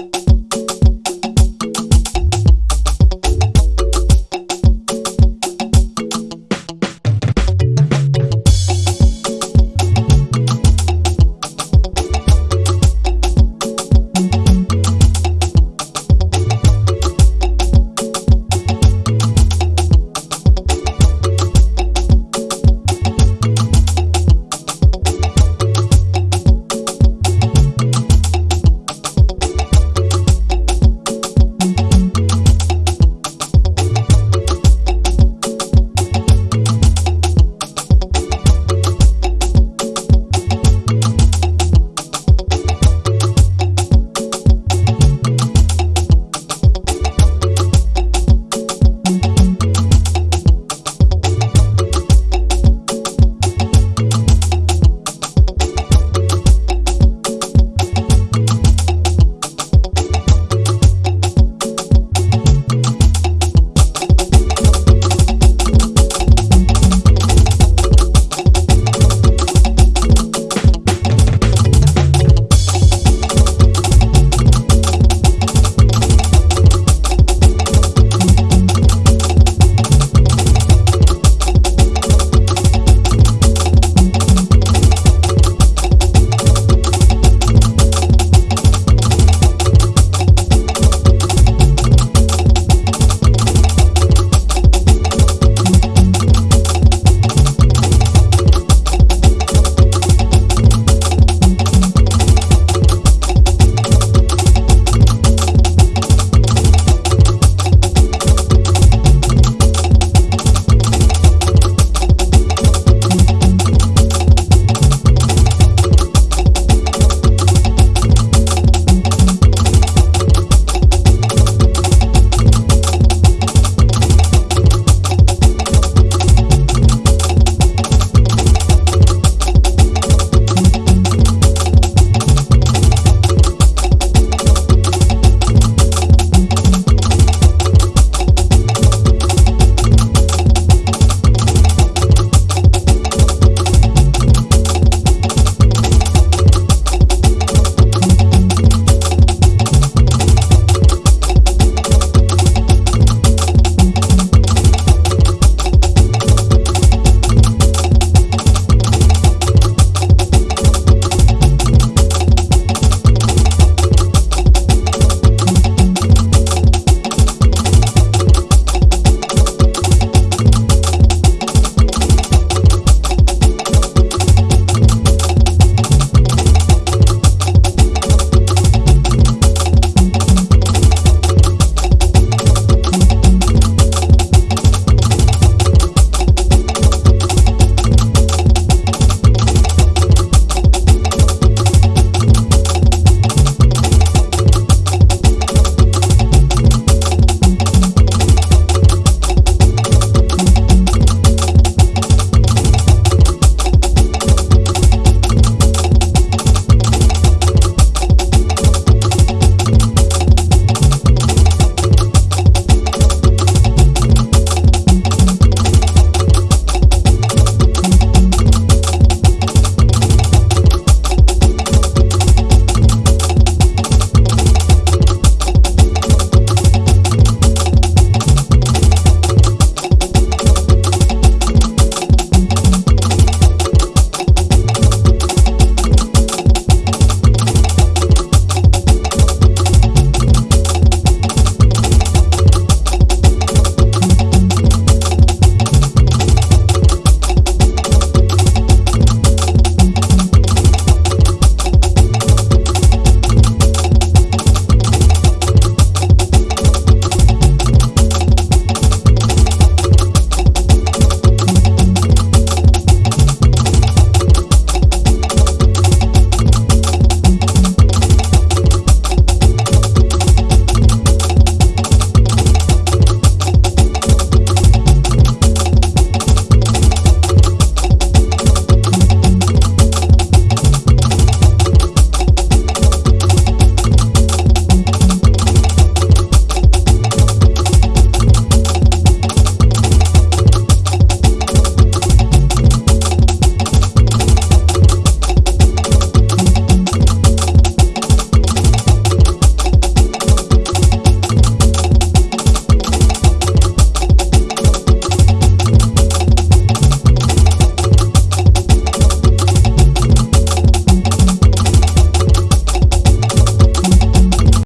you